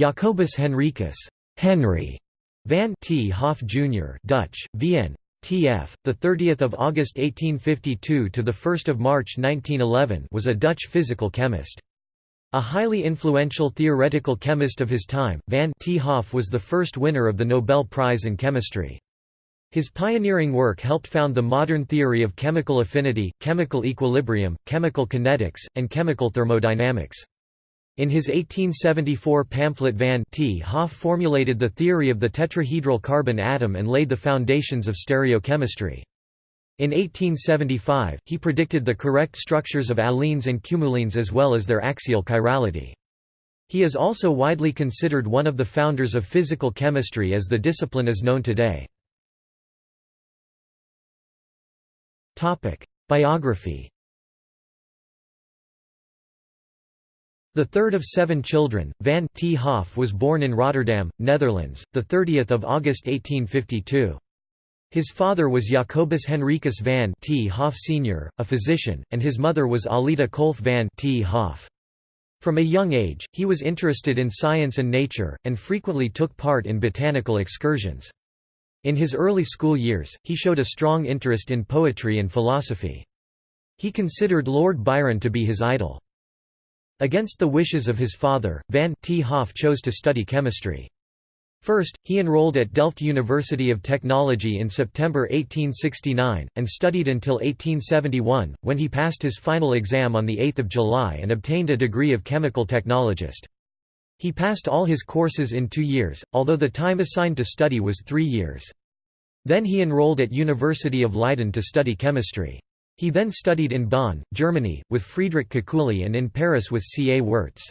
Jacobus Henricus Henry van 't Hoff Jr. Dutch, Vn. T.F. The 30th of August 1852 to the 1st of March 1911 was a Dutch physical chemist. A highly influential theoretical chemist of his time, Van 't Hoff was the first winner of the Nobel Prize in Chemistry. His pioneering work helped found the modern theory of chemical affinity, chemical equilibrium, chemical kinetics, and chemical thermodynamics. In his 1874 pamphlet Van 't Hoff formulated the theory of the tetrahedral carbon atom and laid the foundations of stereochemistry. In 1875, he predicted the correct structures of allenes and cumulenes as well as their axial chirality. He is also widely considered one of the founders of physical chemistry as the discipline is known today. Biography The third of seven children, Van 't Hoff was born in Rotterdam, Netherlands, 30 August 1852. His father was Jacobus Henricus van 't Hoff Sr., a physician, and his mother was Alida Kolff van 't Hoff. From a young age, he was interested in science and nature, and frequently took part in botanical excursions. In his early school years, he showed a strong interest in poetry and philosophy. He considered Lord Byron to be his idol. Against the wishes of his father, Van 't Hoff chose to study chemistry. First, he enrolled at Delft University of Technology in September 1869, and studied until 1871, when he passed his final exam on 8 July and obtained a degree of chemical technologist. He passed all his courses in two years, although the time assigned to study was three years. Then he enrolled at University of Leiden to study chemistry. He then studied in Bonn, Germany, with Friedrich Kekulé and in Paris with C. A. Wurtz.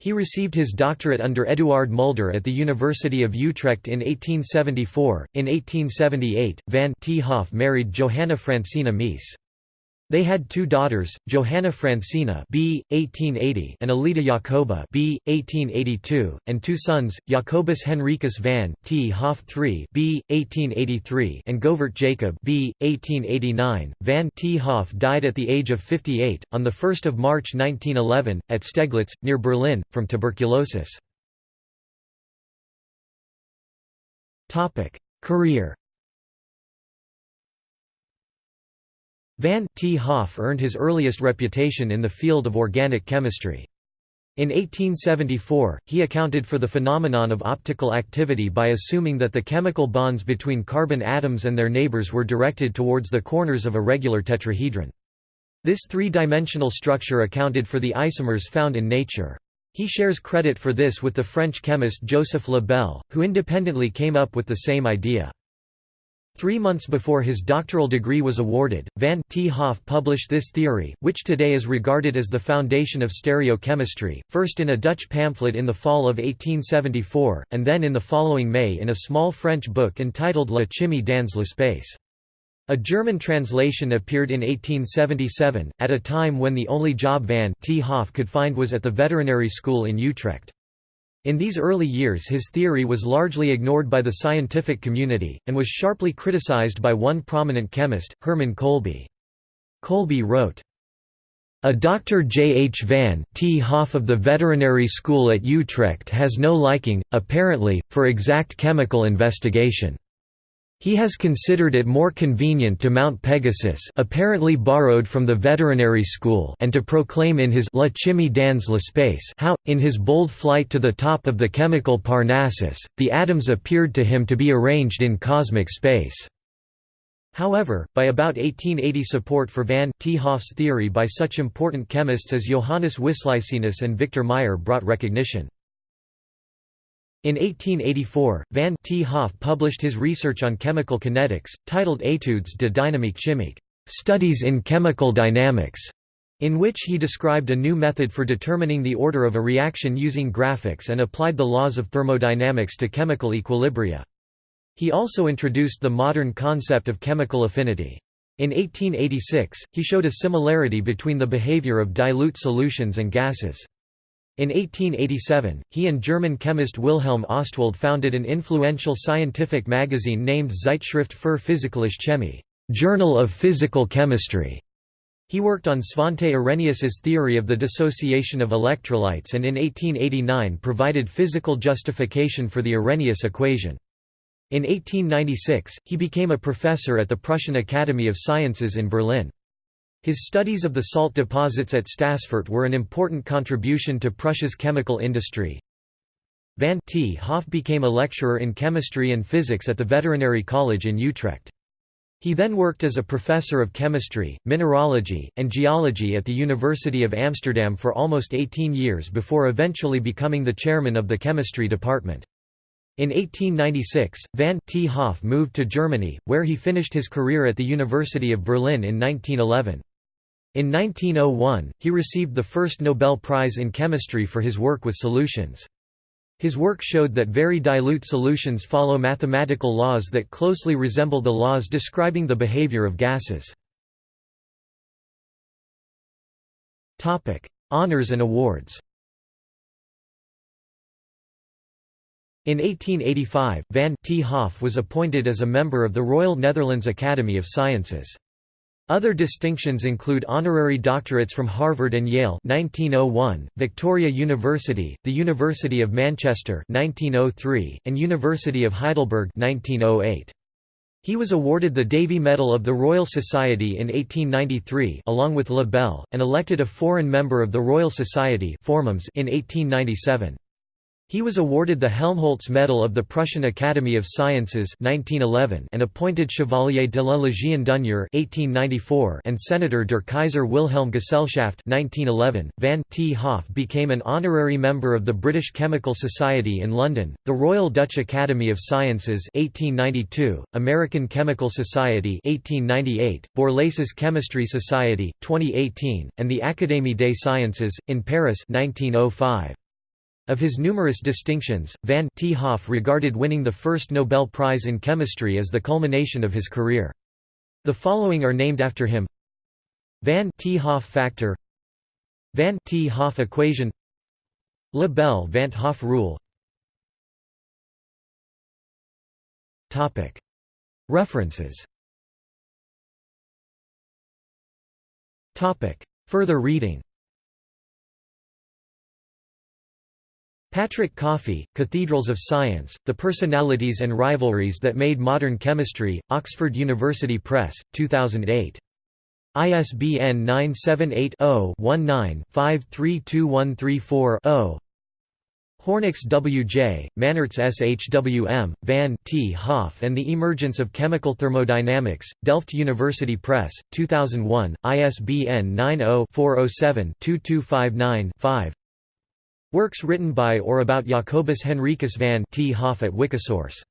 He received his doctorate under Eduard Mulder at the University of Utrecht in 1874. In 1878, Van 't Hoff married Johanna Francina Mees. They had two daughters, Johanna Francina b. 1880 and Alida Jacoba b. 1882, and two sons, Jacobus Henricus van 't Hoff III b. 1883 and Govert Jacob b. 1889. Van 't Hoff died at the age of 58, on 1 March 1911, at Steglitz, near Berlin, from tuberculosis. Career Van 't Hoff earned his earliest reputation in the field of organic chemistry. In 1874, he accounted for the phenomenon of optical activity by assuming that the chemical bonds between carbon atoms and their neighbors were directed towards the corners of a regular tetrahedron. This three-dimensional structure accounted for the isomers found in nature. He shares credit for this with the French chemist Joseph Le Bel, who independently came up with the same idea. Three months before his doctoral degree was awarded, Van 't Hoff published this theory, which today is regarded as the foundation of stereochemistry, first in a Dutch pamphlet in the fall of 1874, and then in the following May in a small French book entitled La chimie dans l'espace. A German translation appeared in 1877, at a time when the only job Van 't Hoff could find was at the veterinary school in Utrecht. In these early years his theory was largely ignored by the scientific community, and was sharply criticized by one prominent chemist, Hermann Kolbe. Kolbe wrote, a Dr. J. H. Van 't Hoff of the Veterinary School at Utrecht has no liking, apparently, for exact chemical investigation. He has considered it more convenient to mount Pegasus apparently borrowed from the veterinary school and to proclaim in his La chimie dans l'espace how, in his bold flight to the top of the chemical Parnassus, the atoms appeared to him to be arranged in cosmic space. However, by about 1880 support for Van 't Hoff's theory by such important chemists as Johannes Wislicenus and Victor Meyer brought recognition. In 1884, Van 't Hoff published his research on chemical kinetics, titled Études de dynamique chimique Studies in Chemical Dynamics, in which he described a new method for determining the order of a reaction using graphics and applied the laws of thermodynamics to chemical equilibria. He also introduced the modern concept of chemical affinity. In 1886, he showed a similarity between the behavior of dilute solutions and gases. In 1887, he and German chemist Wilhelm Ostwald founded an influential scientific magazine named Zeitschrift für Physikalische Chemie Journal of Physical Chemistry", He worked on Svante Arrhenius's theory of the dissociation of electrolytes and in 1889 provided physical justification for the Arrhenius equation. In 1896, he became a professor at the Prussian Academy of Sciences in Berlin. His studies of the salt deposits at Stassfurt were an important contribution to Prussia's chemical industry. Van 't Hoff became a lecturer in chemistry and physics at the Veterinary College in Utrecht. He then worked as a professor of chemistry, mineralogy, and geology at the University of Amsterdam for almost 18 years before eventually becoming the chairman of the chemistry department. In 1896, van 't Hoff moved to Germany, where he finished his career at the University of Berlin in 1911. In 1901, he received the first Nobel Prize in Chemistry for his work with solutions. His work showed that very dilute solutions follow mathematical laws that closely resemble the laws describing the behavior of gases. Honours and awards In 1885, Van 't Hoff was appointed as a member of the Royal Netherlands Academy of Sciences. Other distinctions include honorary doctorates from Harvard and Yale 1901, Victoria University, the University of Manchester 1903, and University of Heidelberg 1908. He was awarded the Davy Medal of the Royal Society in 1893 along with Le Bel, and elected a foreign member of the Royal Society in 1897. He was awarded the Helmholtz Medal of the Prussian Academy of Sciences 1911 and appointed Chevalier de la Légion d'honneur 1894 and Senator der Kaiser Wilhelm Gesellschaft 1911. Van 't Hoff became an honorary member of the British Chemical Society in London, the Royal Dutch Academy of Sciences 1892, American Chemical Society 1898, Borlase's Chemistry Society 2018, and the Académie des Sciences in Paris 1905. Of his numerous distinctions, Van 't. Hoff regarded winning the first Nobel Prize in Chemistry as the culmination of his career. The following are named after him. Van 't. Hoff factor Van 't. Hoff equation Le Bel Van 't Hoff rule. References. Further reading Patrick Coffey, Cathedrals of Science, The Personalities and Rivalries That Made Modern Chemistry, Oxford University Press, 2008. ISBN 978-0-19-532134-0 Hornix W. J., Mannaerts S. H. W. M., Van 't Hoff and the Emergence of Chemical Thermodynamics, Delft University Press, 2001, ISBN 90 407 2259 5 Works written by or about Jacobus Henricus van 't. Hoff at Wikisource